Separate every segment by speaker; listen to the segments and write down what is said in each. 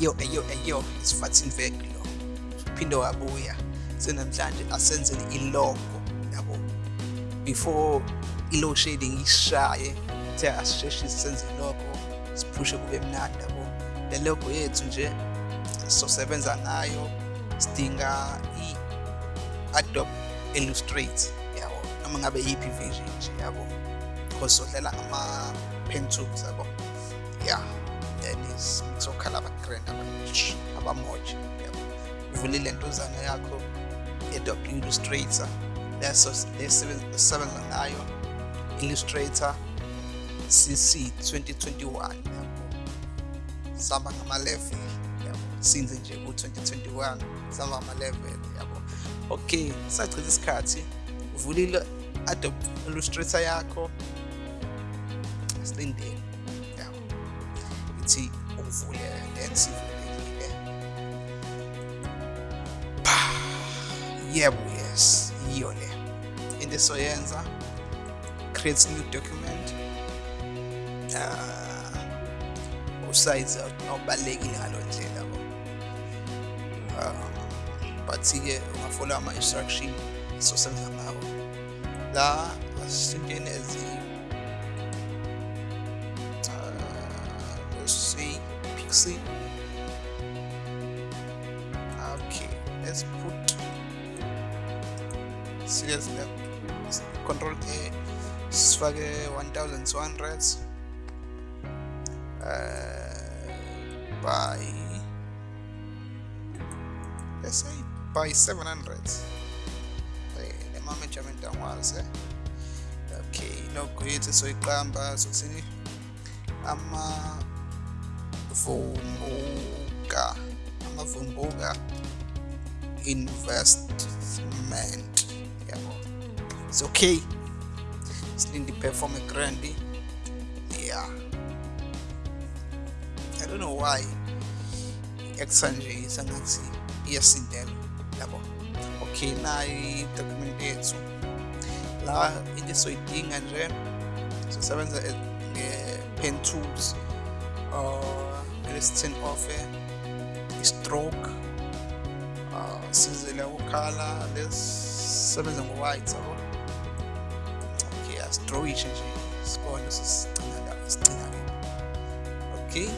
Speaker 1: eyo eyo eyo isifathini vek lo. Phinde wabuya. Senamhlanje asenzele ilogo yabo. Before i-low shading ishaye the asisheshe senze ilogo siphushe kube mnandi yabo. Le logo yethu nje sosebenza ngayo sidinga i-adobe illustrate yabo. Noma ngabe yiphi version nje yabo. Because sodlela ama-pen tools yabo. Yeah. Then sokhala aba-grand abamoja yabo. Uvulile ntozana yakho i-adobe illustrator leso lesebenza ngayo illustrator cc 2021 yabo. Sihamba ngama-level yabo. Sinze nje ku-2021 sihamba ngama-level yabo. Okay sachitha isikhathi uvulile adobe illustrator yakho silindele Folie, Densifolie ile. Pah, yeah yes, yole. Endizoyenza creates new document. Uh, usize awubalekile ngaloo ndlela but-ke ungafola ama-instruction sizosenza ngawo la asintweni ezinye pixie. Okay let's put serious control a sifake 1200 uh, by let's say by 700 le ma-measurement angwazi okay logo yethu soyiqamba sokuthini amavumbuka. Amavumbuka investment. Yabo it's okay. Silinde perform grand. Yeah. I don't know why. Exa nje sangathi iyasindela yabo. Okay nayo i-document yethu. La into soyidinga nje sosebenza nge-pen tools uh let's turn off i-stroke uh sizele ukhala lesebenza ngo-white yabo okay astrowishe nje sibone sisicina la okay.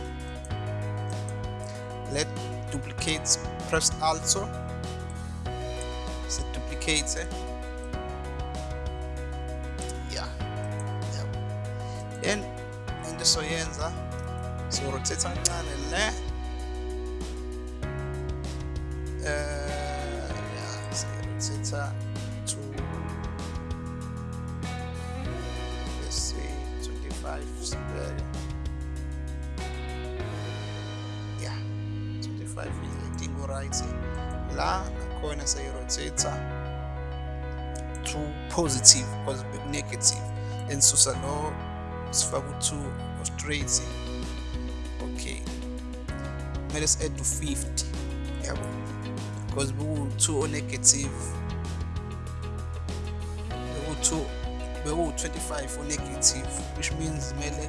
Speaker 1: Let duplicate press also. Se duplicate yeah. Yeah. Then into soyenza soruthetha kancane le. Um soruthetha two let's say 25 sibele yeah 25 is i think right la nakhona sayi-rotator to positive positive negative. In susano lo sifake u-two straight kumele si-add to 50 yabo? Because beku-2 o-negative beku-2 beku-25 o-negative which means kumele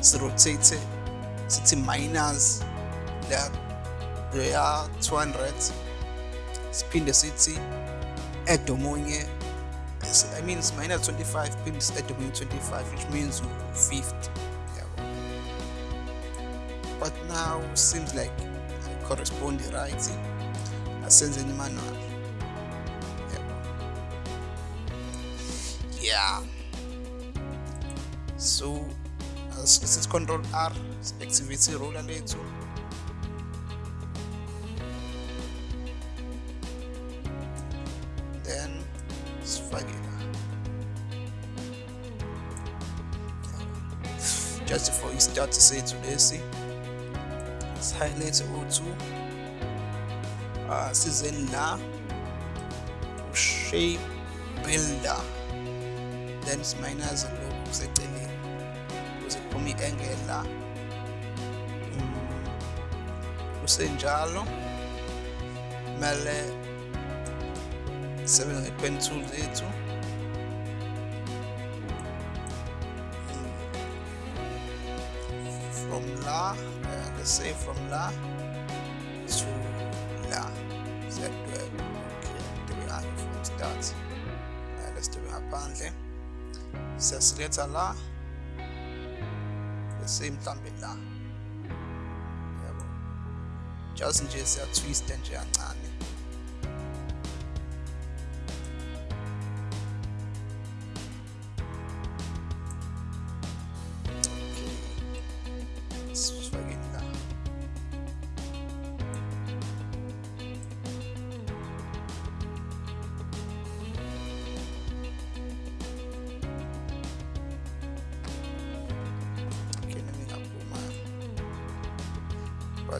Speaker 1: si-rotate sithi minus leya 200 siphinde sithi add omunye I mean minus 25 phinde si-add omunye 25 which means u-50 yabo but now seems like I correspond right asenzeni manual yeah. So sithi control r activate iroller lethu then sifake just for i-start sethu lesi let's highlight O2 uh, season now shape builder then minus lokhu kuseceleni kuze kuphume i-angle la kusenjalo kumele sebenze i-pen from La, uh, let's say from La to La, Z12. Uh, okay, do we have it that? Uh, let's do it apparently. It's a selector La, the same time with La. Just in case you are twisting your hand.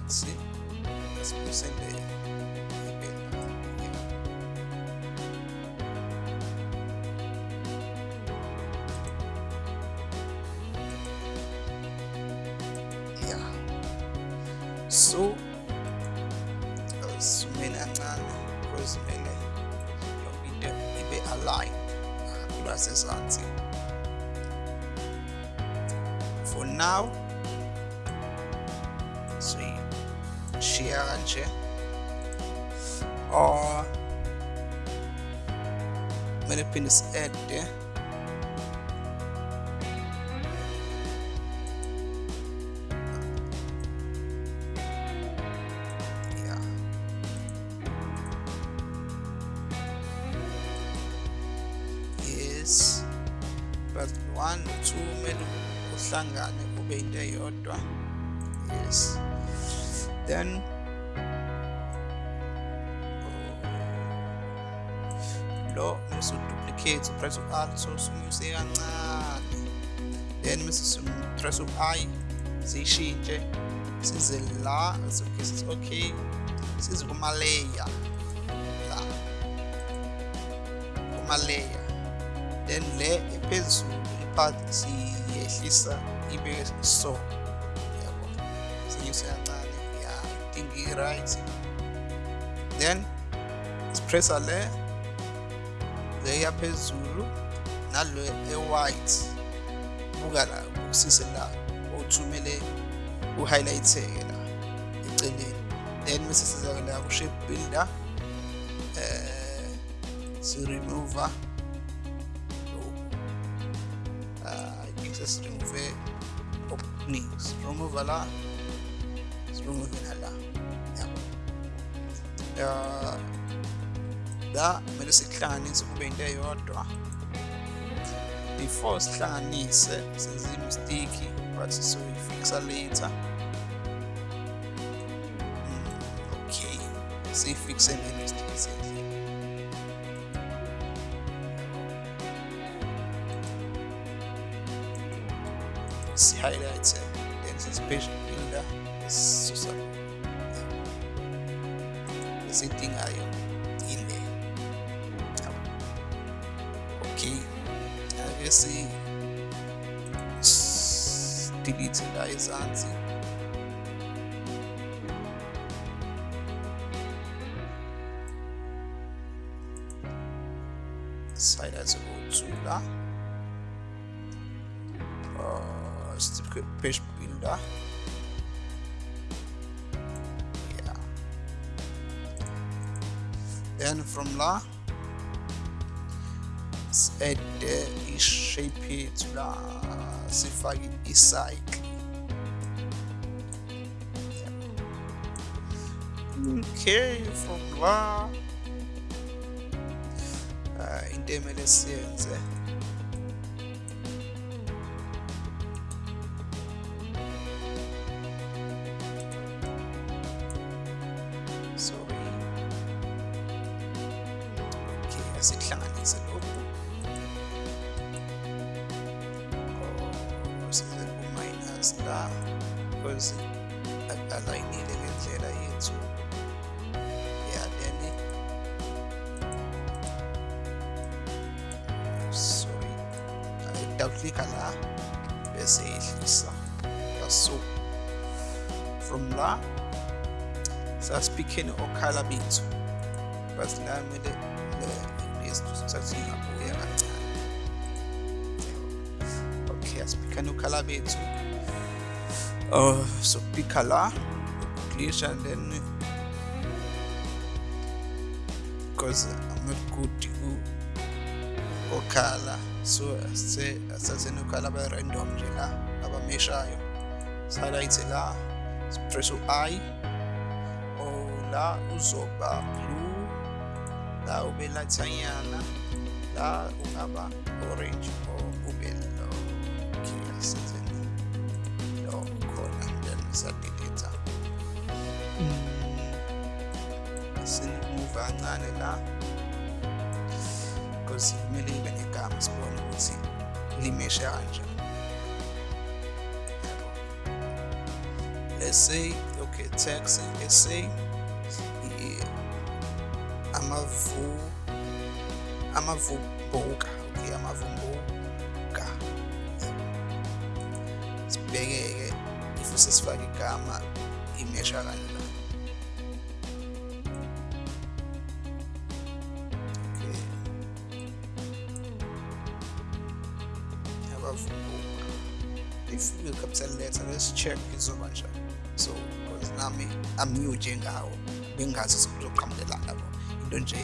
Speaker 1: See let's present the yeah so sumele kancane because kumele yonke into ibe aligned for now Lucia kanskje. Og oh. Men det finnes Eddie. lo mse uduplicate upress u-alt usunyuse ah, kancane then mse sipress u-i siyishintshe eh? size la sizogeza okay size kuma-layer la kuma-layer then le ephezulu ipart e e siyehlisa ibe e so. Yabo. Sinyuse kancane ya i think i-right then sipressa le le yaphezulu nalo e-white buka la usise la othumele uhighlightheke la eceleni. Then bese siza la ku-shape builder eh si-remover I think sesiremove okuningi siremove la siremove nala. Yabo uh, da melu sihlane sikubeyinto eyodwa. Before sihlanganise senze imistiki but soyifixa later. Hmm, okay. Siyifixe ngemistiki senzile si-highlight-e then sisipage builder esisusa esidingayo aquí a ver si utilizo la esencia Seid also zu da. Oh, ist die Fischbilder. Ja. Then from La. Add uh, shape it la sifake i-cycle. Okay from la uh, into emele siyenze. Sorry. Okay asikuhlanganise click على بس ايه لسه السوق from لا das Pequeno Ocalabito, was Name de Satina Poema. Okay, das Pequeno Calabito. Uh, so Picala, English and then because I'm not good to Ocala. So asithatheni okhala abe-random nje la abameshayo. Sihighlight la sipress u-i or la uzoba blue la ube lathanyana la ungaba orange or ube okay asitheni lo khona then siyadelete sinimove kancane la. ipulazi kumele libe negama sibone ukuthi limeshe kanjani let's say okay tax SA amavu amavumbuka okay amavumbuka. Sibheke ke ifuse sifake igama imesha kanjani yabavumbuka if we capital letter. Let's check izoba njani so because nami I'm new njengawo bengazi kuzoqhamukelana labo into nje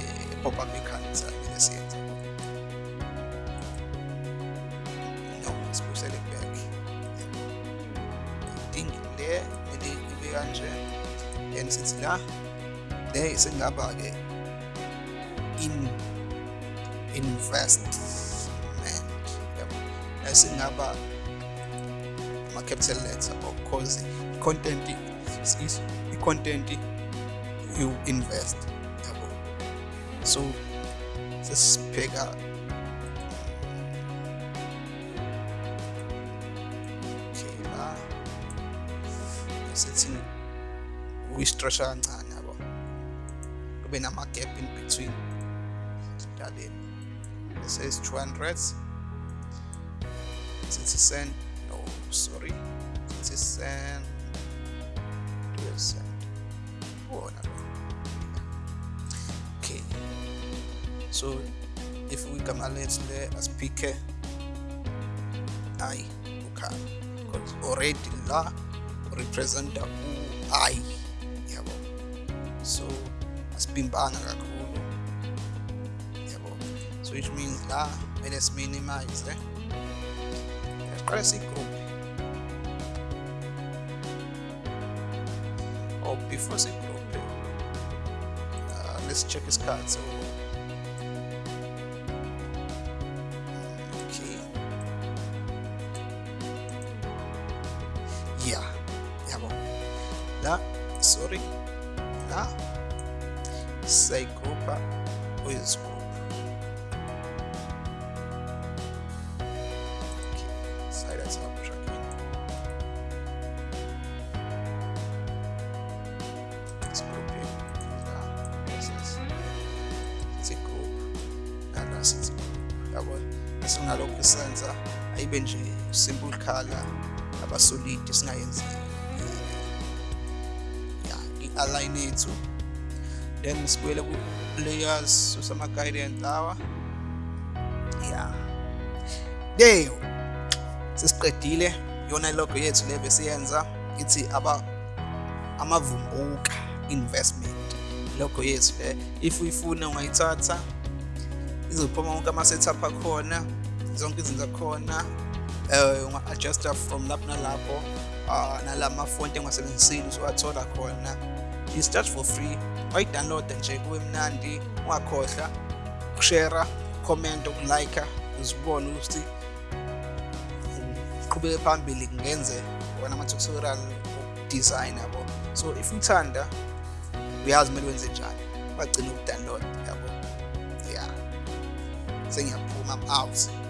Speaker 1: pop up ekhanda samele siyenze no sibuyisele back. Idingi le kumele ibe kanje then sithi la le sengaba-ke in investment yabo esingaba ama-capital letter because i-content is i-content you invest yabo? So sesibheka okay la sithi uyi-structure kancane yabo? Kube nama-gap in between daleni this is 200 sithi send no sorry. Do a send wona lo okay. So if we gama let's le asipike i ukhala because already la representa u-i yabo. So asibhimbanga kakhulu yabo. So which means la presi in gruppi o bifose in gruppi uh, adesso c'è che scalzo ok yeah. Andiamo là sorry. Là sei gruppa o in scuola yabo esingalokhu senza ayibe nje simple color abasolid singayenzi ya i-align yethu. Then sibuyele ku-layers usama-guidance lawa. Ya. There sesiqedile yona logo yethu le besiyenza ithi aba amavumbuka investment. Logo yethu le if uyifuna ungayithatha izophuma wonke ama-setup akhona zonke izinto akhona eh unga-adjusta from lapho nalapho uh, nalama fonti engasebenzisile usuwathola khona. Is just for free wayidownloada nje kube mnandi ungakhohlwa ukushare comment ukulike uzibone ukuthi uqhubeke phambili ngenze wona ama-tutorial design yabo. So if uthanda uyazi kumele wenze njani bagcina ukudownload yabo. thing and pull pausa.